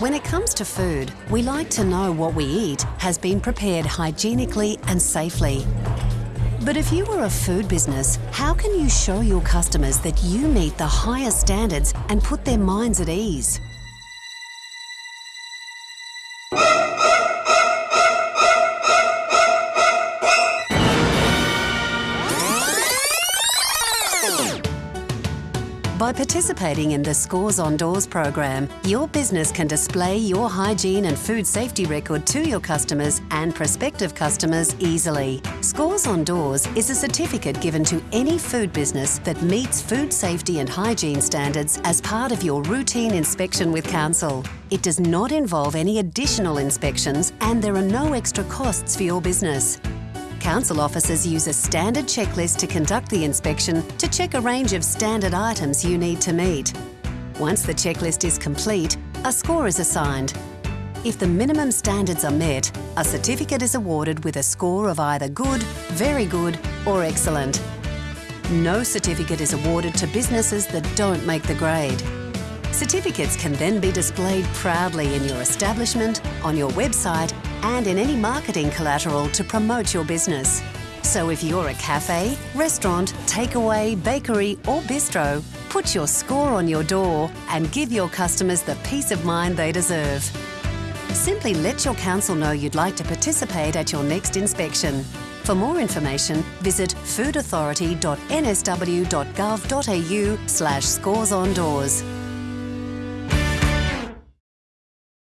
When it comes to food, we like to know what we eat has been prepared hygienically and safely. But if you were a food business, how can you show your customers that you meet the highest standards and put their minds at ease? By participating in the Scores on Doors program, your business can display your hygiene and food safety record to your customers and prospective customers easily. Scores on Doors is a certificate given to any food business that meets food safety and hygiene standards as part of your routine inspection with Council. It does not involve any additional inspections and there are no extra costs for your business. Council officers use a standard checklist to conduct the inspection to check a range of standard items you need to meet. Once the checklist is complete, a score is assigned. If the minimum standards are met, a certificate is awarded with a score of either good, very good or excellent. No certificate is awarded to businesses that don't make the grade. Certificates can then be displayed proudly in your establishment, on your website and in any marketing collateral to promote your business. So if you're a cafe, restaurant, takeaway, bakery or bistro, put your score on your door and give your customers the peace of mind they deserve. Simply let your council know you'd like to participate at your next inspection. For more information, visit foodauthority.nsw.gov.au slash scores on doors.